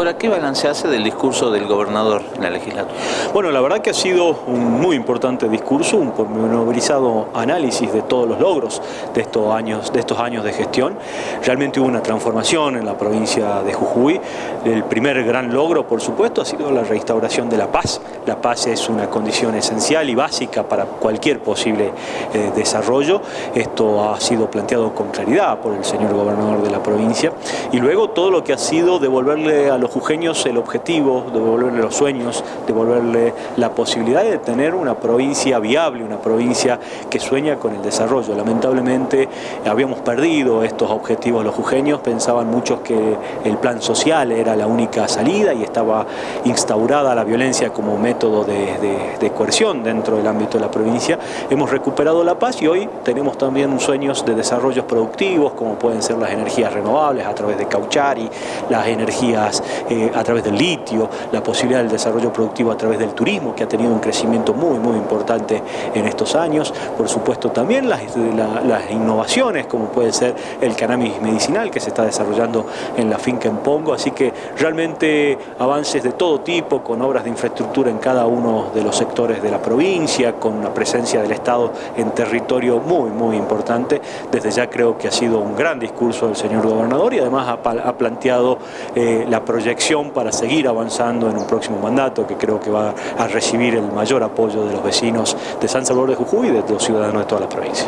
Ahora, ¿qué balance hace del discurso del gobernador en la legislatura? Bueno, la verdad que ha sido un muy importante discurso, un pormenorizado análisis de todos los logros de estos años de, estos años de gestión. Realmente hubo una transformación en la provincia de Jujuy. El primer gran logro, por supuesto, ha sido la restauración de la paz. La paz es una condición esencial y básica para cualquier posible eh, desarrollo. Esto ha sido planteado con claridad por el señor gobernador de la provincia. Y luego todo lo que ha sido devolverle a los jujeños el objetivo, devolverle los sueños, devolverle la posibilidad de tener una provincia viable, una provincia que sueña con el desarrollo. Lamentablemente habíamos perdido estos objetivos los jujeños, pensaban muchos que el plan social era la única salida y estaba instaurada la violencia como método de, de coerción dentro del ámbito de la provincia. Hemos recuperado la paz y hoy tenemos también sueños de desarrollos productivos como pueden ser las energías renovables a través de Cauchari, las energías eh, a través del litio, la posibilidad del desarrollo productivo a través del turismo, que ha tenido un crecimiento muy, muy importante en estos años. Por supuesto también las, las innovaciones, como puede ser el cannabis medicinal que se está desarrollando en la finca en Pongo. Así que realmente avances de todo tipo, con obras de infraestructura en cada uno de los sectores de la provincia, con una presencia del Estado en territorio muy, muy importante. Desde ya creo que ha sido un gran discurso del señor gobernador y además ha, planteado eh, la proyección para seguir avanzando en un próximo mandato que creo que va a recibir el mayor apoyo de los vecinos de San Salvador de Jujuy y de los ciudadanos de toda la provincia.